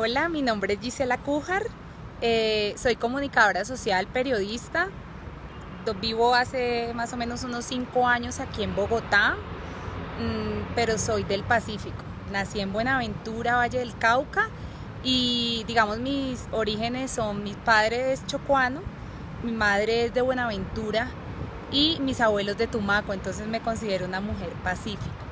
Hola, mi nombre es Gisela Cújar, eh, soy comunicadora social, periodista, vivo hace más o menos unos cinco años aquí en Bogotá, mm, pero soy del Pacífico. Nací en Buenaventura, Valle del Cauca, y digamos mis orígenes son, mi padre es chocuano, mi madre es de Buenaventura y mis abuelos de Tumaco, entonces me considero una mujer pacífica.